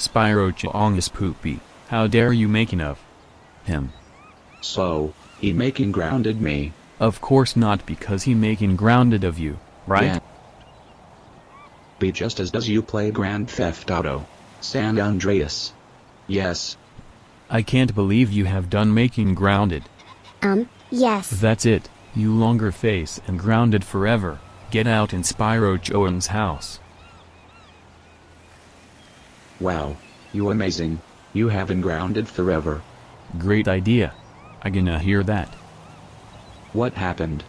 Spyro Chong is poopy, how dare you making of him? So, he making grounded me. Of course not because he making grounded of you, right? Yeah. Be just as does you play Grand Theft Auto. San Andreas. Yes. I can't believe you have done making grounded. Um, yes. That's it, you longer face and grounded forever, get out in Spyro Chong's house. Wow. You amazing. You haven't grounded forever. Great idea. I gonna hear that. What happened?